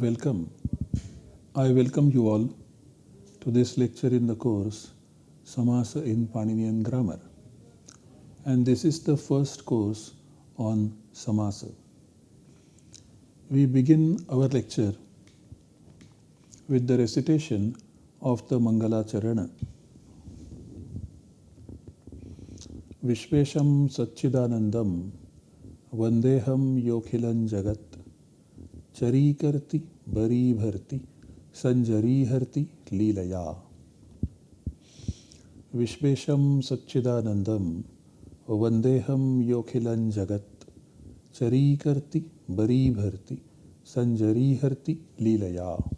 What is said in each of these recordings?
Welcome. I welcome you all to this lecture in the course Samasa in Paninian Grammar. And this is the first course on Samasa. We begin our lecture with the recitation of the Mangala Charana. Vishvesham Satchidanandam Vandeham Yokilan Jagat वन्देऽहं योऽखिलं जगत् चरीकर्ति बरीभर्ति सञ्जरीहर्ति लीलया। विश्वेशं सच्चिदानन्दं वन्देऽहं योऽखिलं जगत्। चरीकर्ति बरीभर्ति सञ्जरीहर्ति लीलया।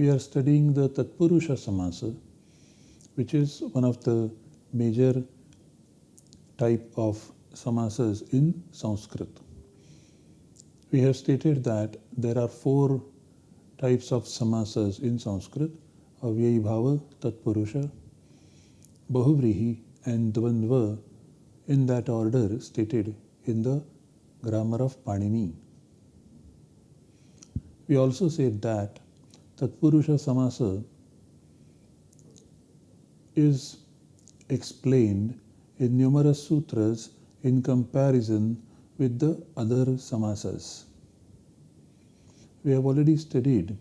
We are studying the Tatpurusha Samasa, which is one of the major type of samasas in Sanskrit. We have stated that there are four types of samasas in Sanskrit, Avyayi Bhava, Tatpurusha, Bahuvrihi and Dvandva in that order stated in the grammar of Panini. We also said that Tatpurusha Samasa is explained in numerous sutras in comparison with the other samasas. We have already studied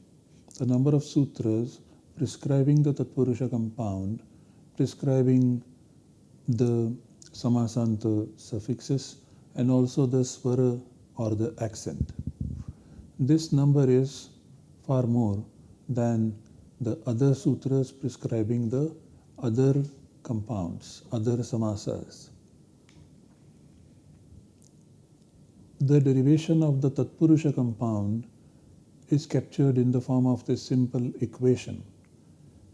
the number of sutras prescribing the Tatpurusha compound, prescribing the samasanta suffixes and also the swara or the accent. This number is far more than the other sutras prescribing the other compounds, other samasas. The derivation of the Tatpurusha compound is captured in the form of this simple equation.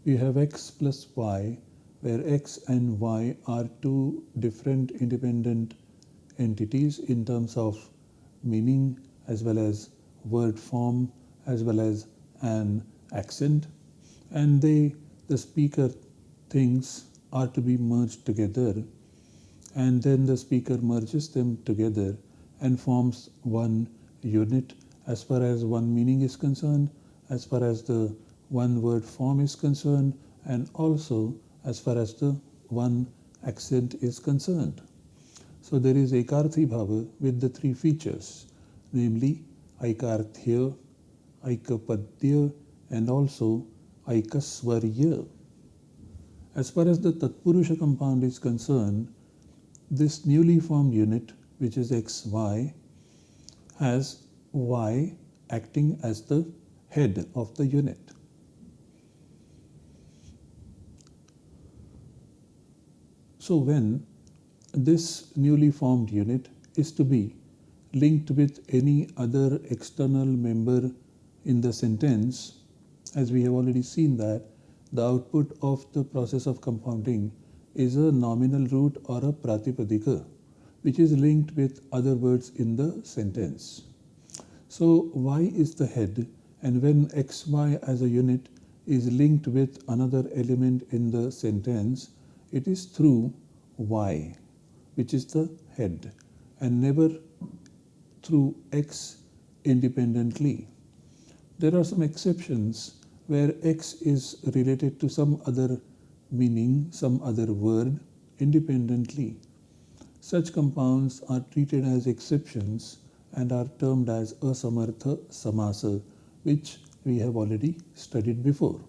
We have x plus y, where x and y are two different independent entities in terms of meaning as well as word form as well as an accent and they the speaker things are to be merged together and then the speaker merges them together and forms one unit as far as one meaning is concerned as far as the one word form is concerned and also as far as the one accent is concerned so there is ekarthi bhava with the three features namely aikarthya aikapadya and also Aikaswarya. As far as the Tatpurusha compound is concerned, this newly formed unit, which is XY, has Y acting as the head of the unit. So when this newly formed unit is to be linked with any other external member in the sentence, as we have already seen that the output of the process of compounding is a nominal root or a pratipadika which is linked with other words in the sentence. So y is the head and when xy as a unit is linked with another element in the sentence, it is through y which is the head and never through x independently. There are some exceptions where x is related to some other meaning, some other word independently. Such compounds are treated as exceptions and are termed as asamartha samasa, which we have already studied before.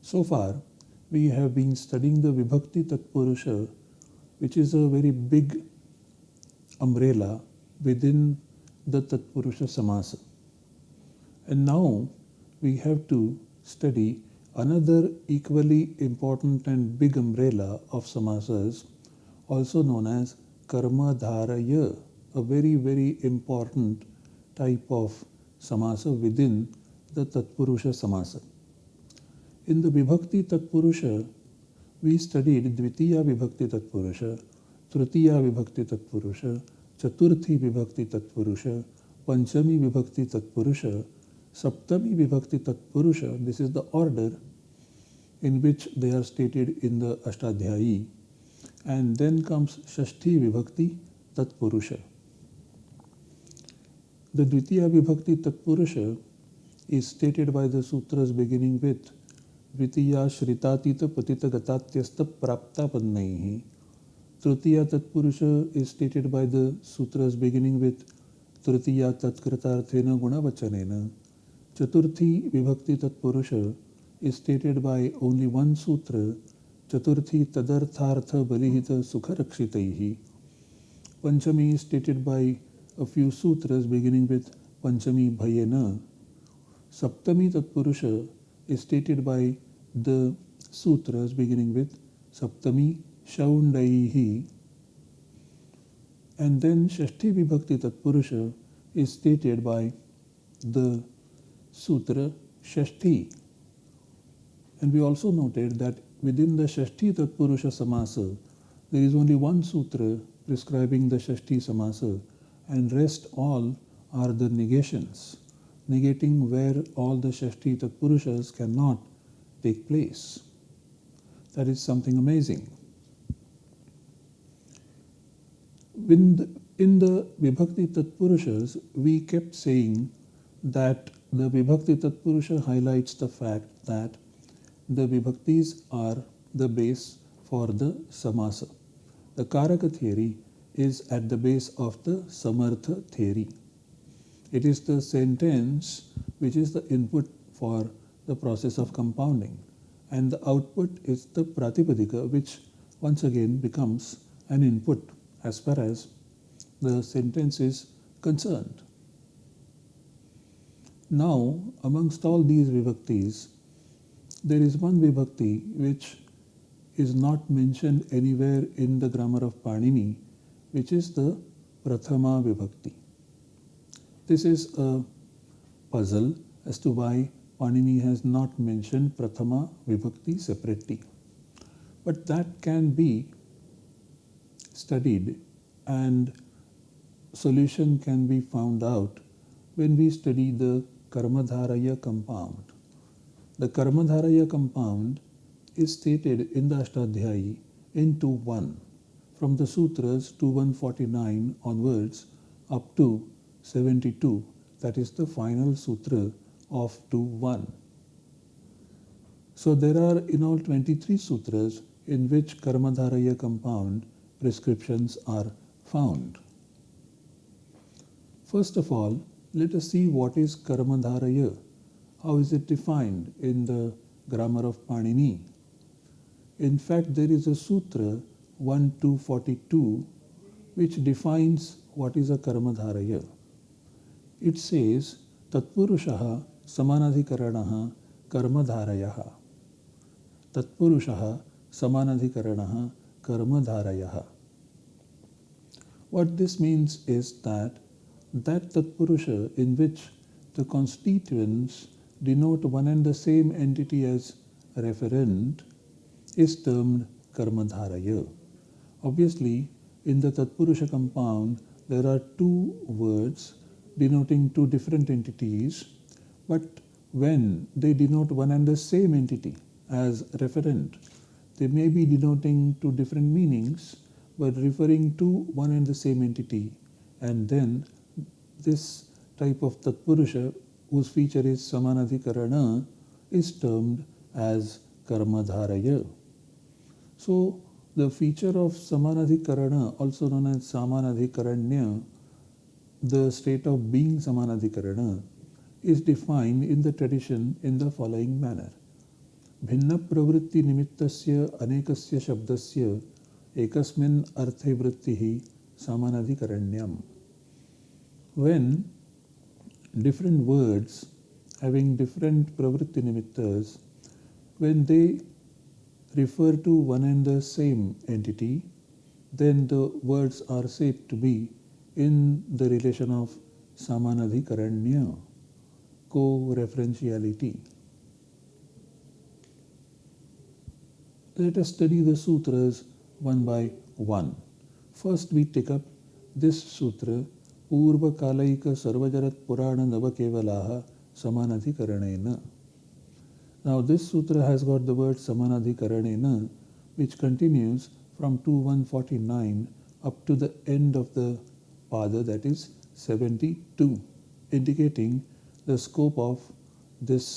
So far, we have been studying the Vibhakti Tatpurusha, which is a very big umbrella within the Tatpurusha Samasa. And now we have to study another equally important and big umbrella of samasas, also known as karma dharaya, a very, very important type of samasa within the Tatpurusha Samasa. In the Vibhakti Tatpurusha, we studied Dvitiya Vibhakti Tatpurusha, Tritiya Vibhakti Tatpurusha, Chaturthi Vibhakti Tatpurusha, Panchami Vibhakti Tatpurusha, Saptami Vibhakti Tatpurusha, this is the order, in which they are stated in the Ashtadhyayi. And then comes Shashti Vibhakti Tatpurusha. The Dvitiya Vibhakti Tatpurusha is stated by the sutras beginning with Dvitiya Shritatita Patita Gatatyasta Prapta Padnaihi. Tritiya Tatpurusha is stated by the sutras beginning with Tritiya Tatkritarthena Gunavachanena. Chaturthi Vibhakti Tatpurusha is stated by only one sutra, Chaturthi Tadarthartha Balihita Sukharakshitaihi. Panchami is stated by a few sutras beginning with Panchami Bhayena. Saptami Tatpurusha is stated by the sutras beginning with Saptami Shaundaihi. And then Shashti Vibhakti Tatpurusha is stated by the sutra Shashti. And we also noted that within the Shashti Tatpurusha Samasa, there is only one sutra prescribing the Shashti Samasa and rest all are the negations, negating where all the Shashti Tatpurushas cannot take place. That is something amazing. In the, in the Vibhakti Tatpurushas, we kept saying that the Vibhakti Tatpurusha highlights the fact that the Vibhaktis are the base for the Samasa. The Karaka theory is at the base of the Samartha theory. It is the sentence which is the input for the process of compounding and the output is the Pratipadika which once again becomes an input as far as the sentence is concerned. Now, amongst all these vibhaktis, there is one vibhakti which is not mentioned anywhere in the grammar of Panini which is the Prathama Vibhakti. This is a puzzle as to why Panini has not mentioned Prathama Vibhakti separately. But that can be studied and solution can be found out when we study the Karmadharaya compound. The Karmadharaya compound is stated in the Ashtadhyayi in 2.1 from the sutras 2149 onwards up to 72 that is the final sutra of 2.1. So there are in all 23 sutras in which Karmadharaya compound prescriptions are found. First of all, let us see what is Karmadharaya. How is it defined in the grammar of Panini? In fact, there is a sutra 1242 which defines what is a karmadharaya. It says tatpurushaha samanadhikaranaha karmadharayaha. Tatpurushaha samanadhikaranaha karmadharayaha. What this means is that that tatpurusha in which the constituents denote one and the same entity as referent is termed karmadharaya. Obviously, in the Tatpurusha compound, there are two words denoting two different entities, but when they denote one and the same entity as referent, they may be denoting two different meanings, but referring to one and the same entity. And then this type of Tatpurusha, whose feature is Samanadhikarana, is termed as Karmadharaya. So the feature of Samanadhikarana, also known as Samanadhikaranya, the state of being Samanadhikarana, is defined in the tradition in the following manner. भिन्न प्रवृत्ति निमित्तस्य अनेकस्य शब्दस्य एकस्मिन् अर्थे वृत्तिः सामानाधिकरण्यम् when different words having different pravritti nimittas when they refer to one and the same entity, then the words are said to be in the relation of samanadhikaranya, co-referentiality. Let us study the sutras one by one. First we take up this sutra, पूर्व कालिक सर्वजरत पुराण नव केवला समानाधिकरणेन. Now this sutra has got the word समानाधिकरणेन which continues from 2149 up to the end of the pada that is 72 indicating the scope of this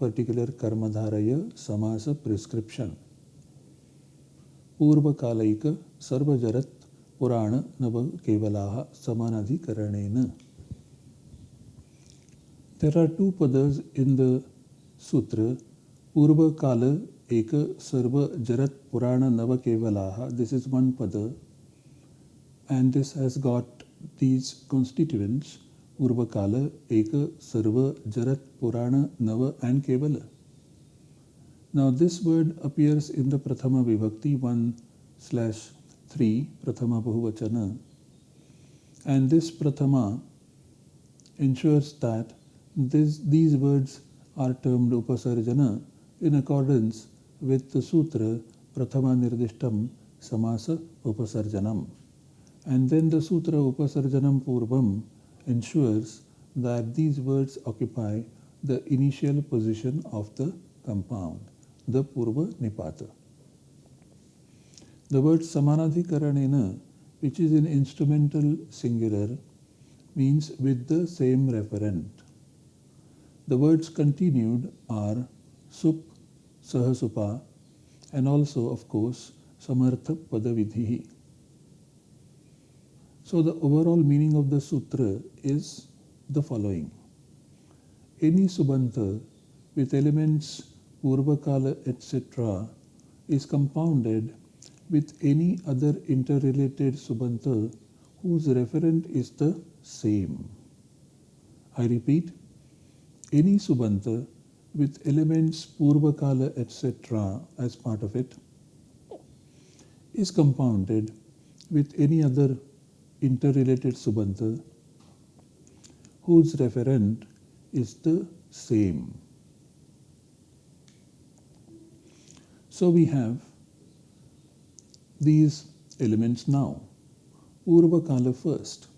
particular karmadharaya samasa prescription पूर्व कालिक सर्वजरत पुराण नव केवलाः समानाधिकरणेन There are two padas in the sutra, Purva Kala Eka Sarva Jarat Purana Navakevalaha. This is one pada, and this has got these constituents Purva Kala Eka Sarva Jarat Purana Nava and Kevala. Now, this word appears in the Prathama Vibhakti 1 slash 3, Prathama Bahuvachana. And this Prathama ensures that this, these words are termed upasarjana in accordance with the sutra Prathama Nirdishtam Samasa Upasarjanam. And then the sutra Upasarjanam Purvam ensures that these words occupy the initial position of the compound, the Purva Nipata. The word Samanadhikaranena, which is in instrumental singular, means with the same referent. The words continued are sup, sahasupa, and also, of course, samartha padavidhi. So the overall meaning of the sutra is the following. Any subanta with elements purvakala etc. is compounded with any other interrelated subanta whose referent is the same. I repeat, any subanta with elements Purvakala etc. as part of it is compounded with any other interrelated subanta whose referent is the same. So we have these elements now. Purvakala first.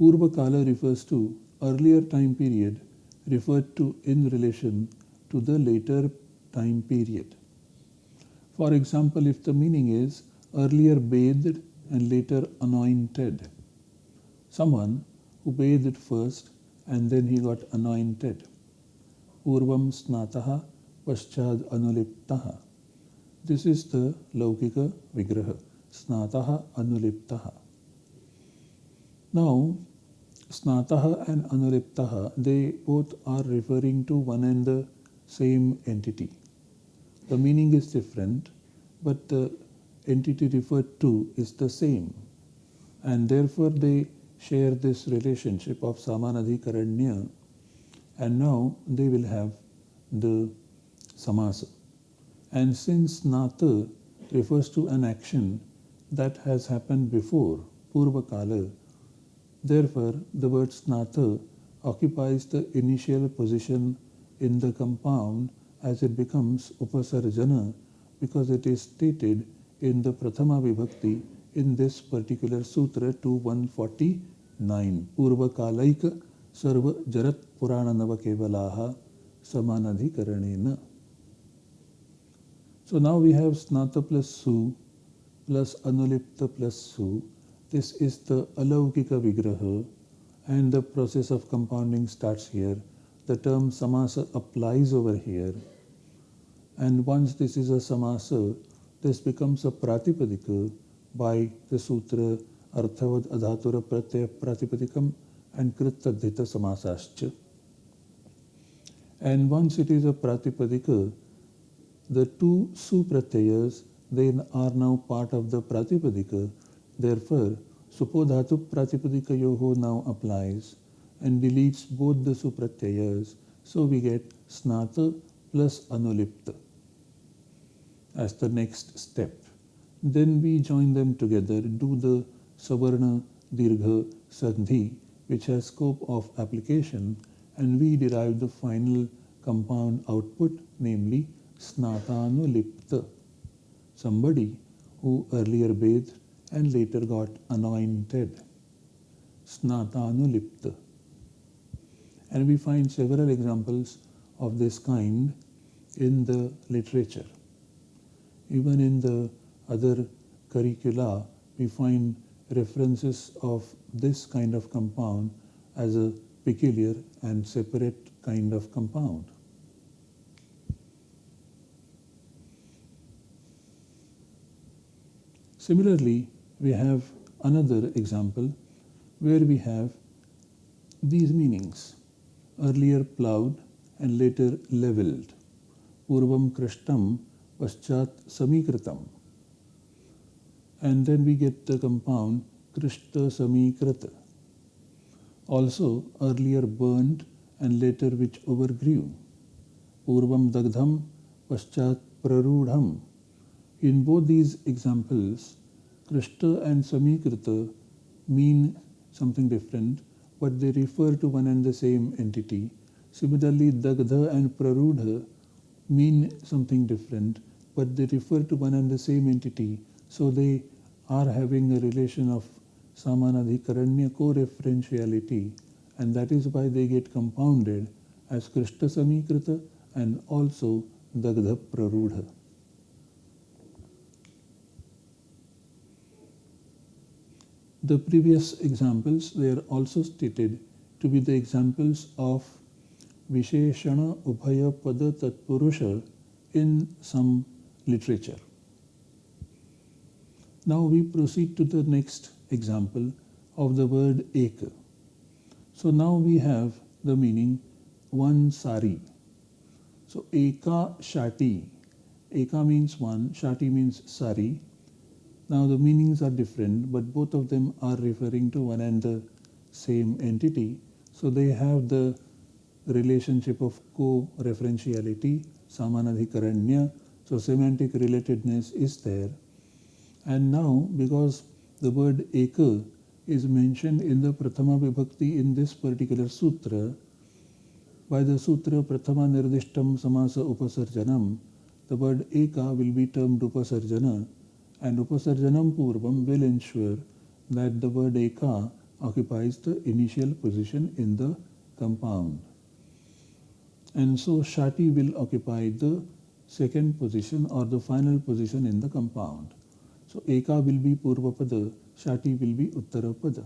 Purvakala refers to earlier time period referred to in relation to the later time period. For example, if the meaning is earlier bathed and later anointed, someone who bathed first and then he got anointed. Purvam snataha paschad anuliptaha. This is the Laukika Vigraha. Snataha anuliptaha. Now, Snataha and Anuliptaha, they both are referring to one and the same entity. The meaning is different, but the entity referred to is the same. And therefore they share this relationship of samanadhi Samanadhikaranya and now they will have the samasa. And since Snata refers to an action that has happened before, Purvakala, Therefore, the word snata occupies the initial position in the compound as it becomes upasarjana because it is stated in the Prathama Vibhakti in this particular sutra 2149. Purva Kalaika Sarva Jarat Purana Nava Kevalaha Samanadhikaranena. So now we have snata plus su plus anulipta plus su this is the Alaukika Vigraha and the process of compounding starts here. The term samasa applies over here. And once this is a samasa, this becomes a pratipadika by the sutra Arthavad Adhatura Pratyaya Pratipadikam and Krittadhita Samasascha. And once it is a pratipadika, the two supratyayas then are now part of the pratipadika Therefore, Supodhatu Pratipadikayoho now applies and deletes both the supratyayas. So we get Snata plus Anulipta as the next step. Then we join them together, do the Savarna Dirgha Sandhi, which has scope of application, and we derive the final compound output, namely Snatanulipta. Somebody who earlier bathed and later got anointed. Snatanulipta. And we find several examples of this kind in the literature. Even in the other curricula, we find references of this kind of compound as a peculiar and separate kind of compound. Similarly, we have another example where we have these meanings earlier plowed and later leveled. Purvam krishtam paschat samikritam. And then we get the compound krishta samikrita. Also earlier burned and later which overgrew. Purvam dagdham paschat prarudham. In both these examples, krishta and samikrita mean something different but they refer to one and the same entity. Similarly, Dagdha and Prarudha mean something different, but they refer to one and the same entity. So they are having a relation of Samanadhikaranya co-referentiality, and that is why they get compounded as Krishta Samikrita and also Dagdha Prarudha. The previous examples were also stated to be the examples of Visheshana Ubhaya Pada Tatpurusha in some literature. Now we proceed to the next example of the word Eka. So now we have the meaning one sari. So Eka Shati. Eka means one, Shati means sari, now the meanings are different, but both of them are referring to one and the same entity. So they have the relationship of co-referentiality, samanadhikaranya. So semantic relatedness is there. And now because the word eka is mentioned in the Prathama Vibhakti in this particular sutra, by the sutra Prathama Nirdishtam Samasa Upasarjanam, the word eka will be termed Upasarjana and Upasarjanam Purvam will ensure that the word Eka occupies the initial position in the compound. And so Shati will occupy the second position or the final position in the compound. So Eka will be Purvapada, Shati will be Uttarapada.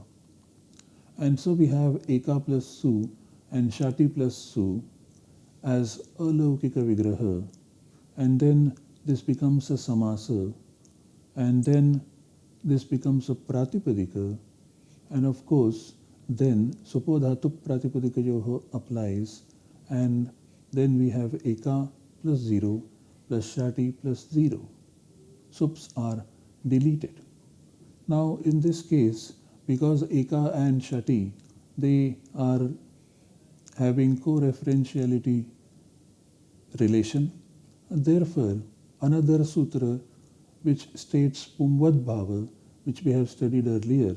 And so we have Eka plus Su and Shati plus Su as a Laukika Vigraha. And then this becomes a Samasa and then this becomes a pratipadika and of course then supodhatu pratipadikayoho applies. And then we have eka plus 0 plus shati plus 0 sups are deleted. Now in this case because eka and shati they are having co-referentiality relation therefore another sutra which states Pumvad Bhava, which we have studied earlier,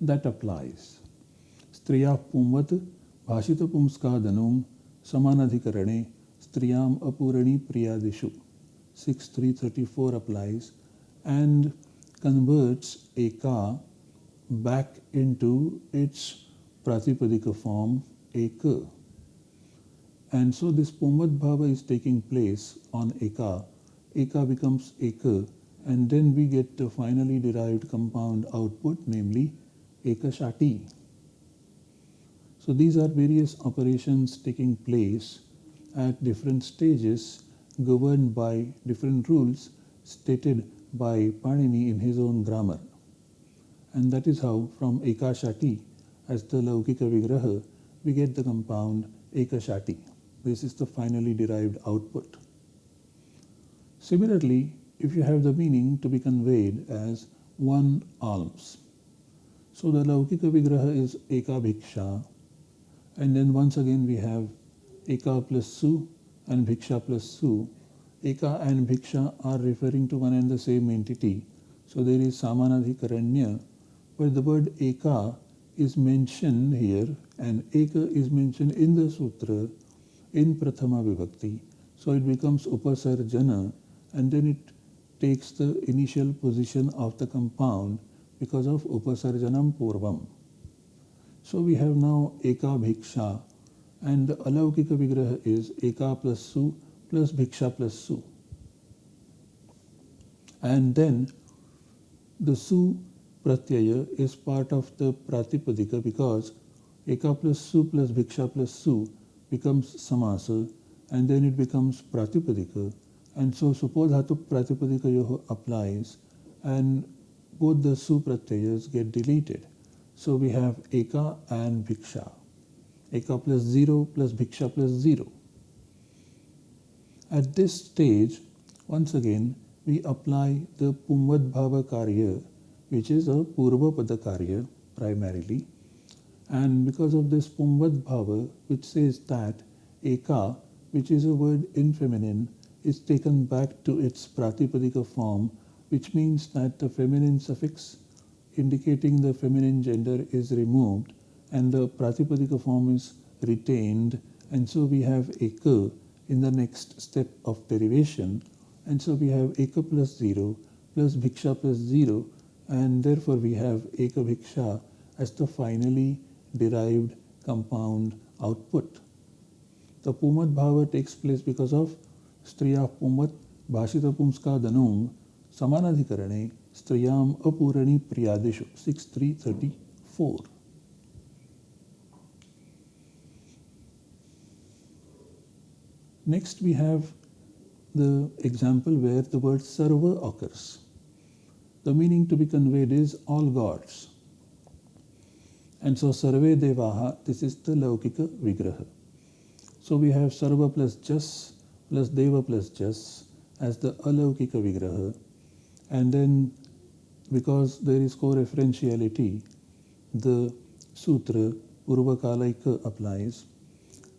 that applies. Striya Pumvat Bhashita Pumskadanum Samanadhikarane Striyam Apurani Priyadishu 6334 applies and converts Eka back into its Pratipadika form Eka. And so this Pumvad Bhava is taking place on Eka Eka becomes Eka and then we get the finally derived compound output namely Ekashati. So these are various operations taking place at different stages governed by different rules stated by Panini in his own grammar. And that is how from Ekashati as the Laukika Vigraha we get the compound Ekashati. This is the finally derived output. Similarly, if you have the meaning to be conveyed as one alms. So the Laukika Vigraha is Eka Bhiksha and then once again we have Eka plus Su and Bhiksha plus Su. Eka and Bhiksha are referring to one and the same entity. So there is Samanadhikaranya but the word Eka is mentioned here and Eka is mentioned in the sutra in Prathama Vibhakti. So it becomes Upasarjana and then it takes the initial position of the compound because of upasarjanam purvam. So we have now eka bhiksha and the alaukika vigraha is eka plus su plus bhiksha plus su. And then the su pratyaya is part of the pratipadika because eka plus su plus bhiksha plus su becomes samasa and then it becomes pratipadika and so suppose supodhatu pratipadika applies and both the su pratyayas get deleted. So we have eka and bhiksha. Eka plus 0 plus bhiksha plus 0. At this stage, once again, we apply the Pumvad Bhava Karya, which is a Purva Pada Karya primarily. And because of this Pumvad Bhava, which says that Eka, which is a word in feminine, is taken back to its Pratipadika form, which means that the feminine suffix indicating the feminine gender is removed and the Pratipadika form is retained. And so we have Eka in the next step of derivation. And so we have Eka plus 0 plus Bhiksha plus 0 and therefore we have Eka Bhiksha as the finally derived compound output. The Pumvad Bhava takes place because of स्त्रिया पुंवत भाषित पुंसका धनुंग समानाधिकरणे स्त्रियाम अपूरणी प्रियादेश six three thirty four. Next we have the example where the word sarva occurs the meaning to be conveyed is all gods. And so survey देवाहा this is the laukika vigraha. So we have sarva plus jas plus deva plus jas as the alaukika vigraha. And then because there is co-referentiality, the sutra Purvakalaika applies.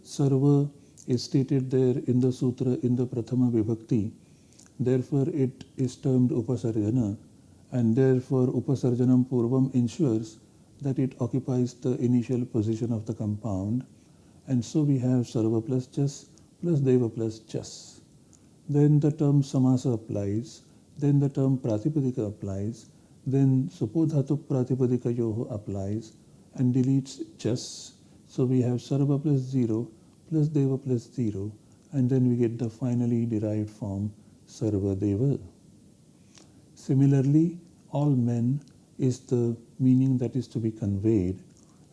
Sarva is stated there in the sutra in the Prathama Vibhakti. Therefore, it is termed Upasarjana and therefore Upasarjanam Purvam ensures that it occupies the initial position of the compound and so we have Sarva plus Jas plus Deva plus Jas. Then the term Samasa applies, then the term Pratipadika applies, then Supodhatu Pratipadika Yoho applies and deletes Jas. So we have Sarva plus 0 plus Deva plus 0 and then we get the finally derived form Sarva Deva. Similarly, all men is the meaning that is to be conveyed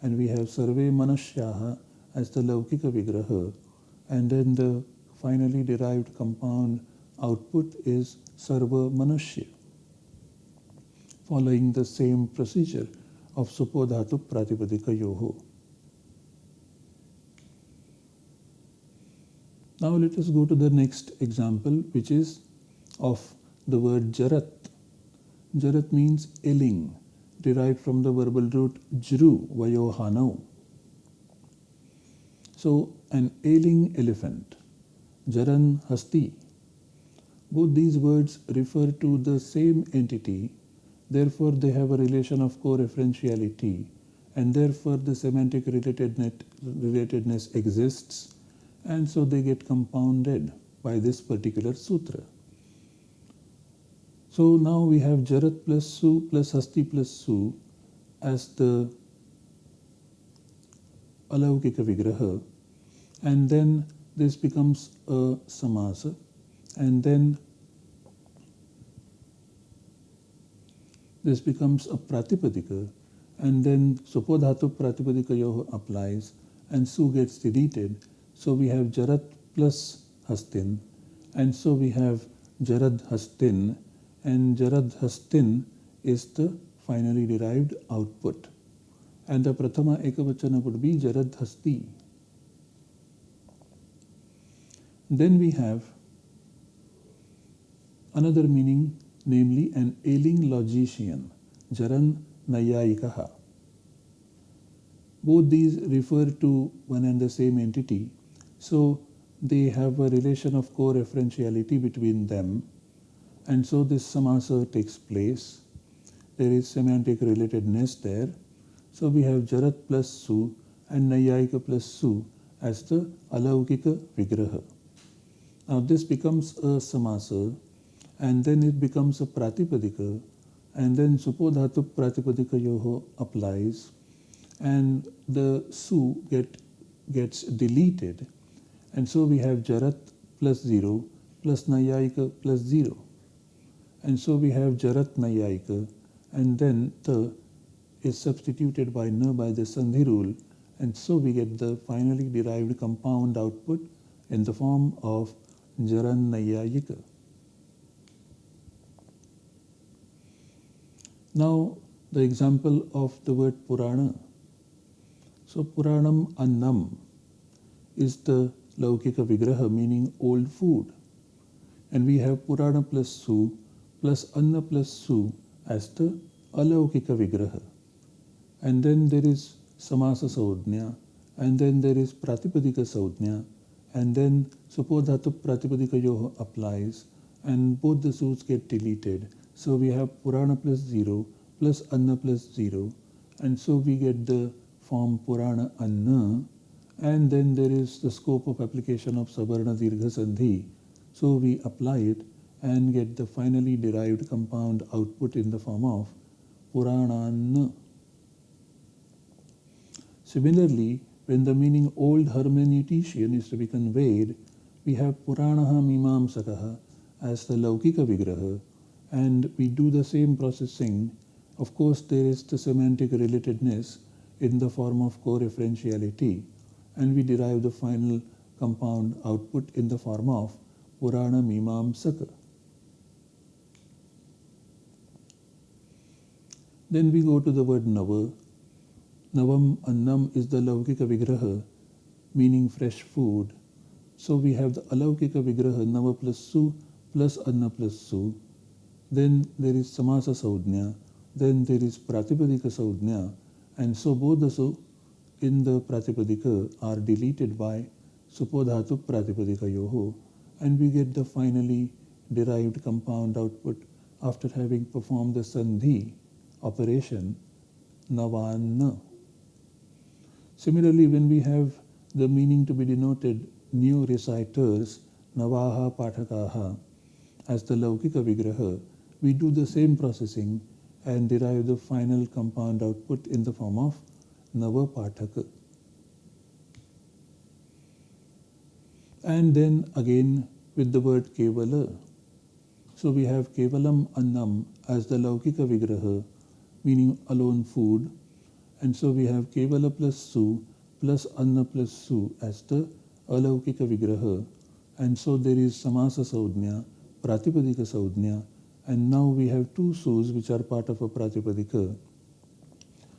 and we have Sarve Manushyaha as the Laukika Vigraha and then the finally derived compound output is Sarva Manushya following the same procedure of Supodhatu Pratipadika Yoho. Now let us go to the next example which is of the word jarat. Jarat means illing, derived from the verbal root jru, vayohanau. So an ailing elephant, jaran hasti. Both these words refer to the same entity, therefore they have a relation of co-referentiality and therefore the semantic relatedness exists and so they get compounded by this particular sutra. So now we have Jarat plus Su plus Hasti plus Su as the Alaukika Vigraha and then this becomes a Samasa and then this becomes a Pratipadika and then Supodhatu Pratipadika Yoho applies and Su gets deleted so we have Jarat plus Hastin and so we have Jarad Hastin and Jarad Hastin is the finally derived output. And the Prathama Ekavachana would be Jarad Hasti. Then we have another meaning, namely an ailing logician, Jaran Naiyayikaha. Both these refer to one and the same entity, so they have a relation of co-referentiality between them and so this samasa takes place. There is semantic relatedness there. So we have Jarat plus Su and Naiyayika plus Su as the Alaukika Vigraha. Now this becomes a samasa and then it becomes a Pratipadika and then Supodhatu Pratipadika Yoho applies and the Su get gets deleted and so we have Jarat plus 0 plus Naiyayika plus 0. And so we have Jarat Naiyayika and then the is substituted by na by the Sandhi rule and so we get the finally derived compound output in the form of Jaran Naiyayika. Now the example of the word Purana. So Puranam Annam is the Laukika Vigraha meaning old food. And we have Purana plus Su plus Anna plus Su as the Alaukika Vigraha. And then there is Samasa Saudnya, and then there is Pratipadika Saudnya, and then Supodhatu Pratipadika Yoho applies, and both the suits get deleted. So we have Purana plus 0 plus Anna plus 0, and so we get the form Purana Anna, and then there is the scope of application of Savarna Dirgha Sandhi. So we apply it and get the finally derived compound output in the form of Purananna. Similarly, when the meaning old hermeneutician is to be conveyed, we have Puranaha Mimamsakaha as the Laukika Vigraha, and we do the same processing. Of course, there is the semantic relatedness in the form of co-referentiality, and we derive the final compound output in the form of Purana Mimamsaka. Then we go to the word Nava, Navam Annam is the Laukika Vigraha, meaning fresh food. So we have the Alaukika Vigraha, Nava plus Su plus Anna plus Su. Then there is Samasa Saudnya. Then there is Pratipadika Saudnya. And so both the Su in the Pratipadika are deleted by Supodhatu Pratipadika Yoho. And we get the finally derived compound output after having performed the Sandhi operation Navanna. Similarly, when we have the meaning to be denoted new reciters, Navaha Pathakaha, as the Laukika Vigraha, we do the same processing and derive the final compound output in the form of Nava Pathaka. And then again with the word Kevala. So we have Kevalam Annam as the Laukika Vigraha, meaning alone food, and so we have Kevala plus Su plus Anna plus Su as the Alaukika Vigraha. And so there is Samasa Saudnya, Pratipadika Saudnya, and now we have two Sus which are part of a Pratipadika.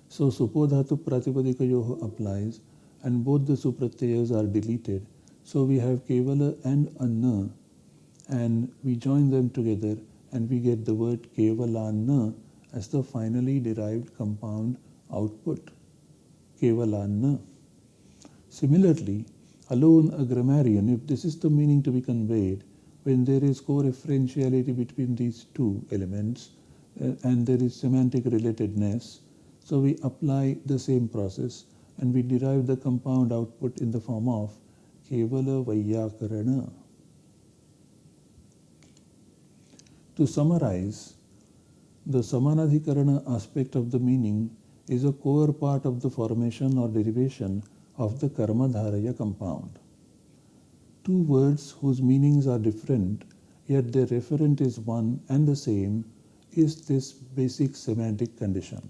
So Supodhatu Pratipadika Yoho applies and both the Supratyayas are deleted. So we have Kevala and Anna and we join them together and we get the word Kevalanna as the finally derived compound output, kevalanna. Similarly, alone a grammarian, if this is the meaning to be conveyed, when there is co-referentiality between these two elements uh, and there is semantic relatedness, so we apply the same process and we derive the compound output in the form of Kevala Vaiyakarana. To summarize, the Samanadhikarana aspect of the meaning is a core part of the formation or derivation of the Karmadharaya compound. Two words whose meanings are different, yet their referent is one and the same, is this basic semantic condition.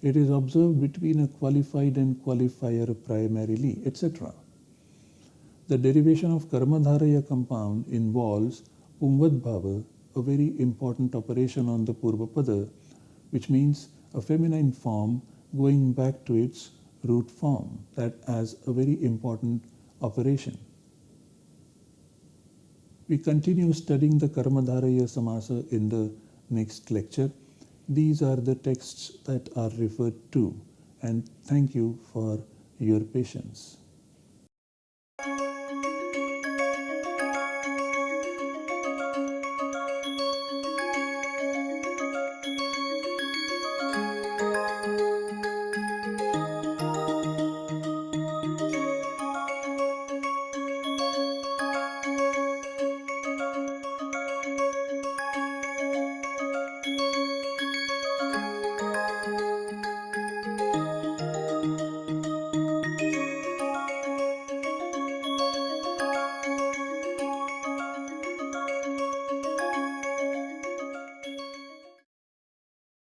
It is observed between a qualified and qualifier primarily, etc. The derivation of Karmadharaya compound involves Pumvad a very important operation on the Purvapada, which means a feminine form going back to its root form, that as a very important operation. We continue studying the Karmadharaya Samasa in the next lecture. These are the texts that are referred to and thank you for your patience.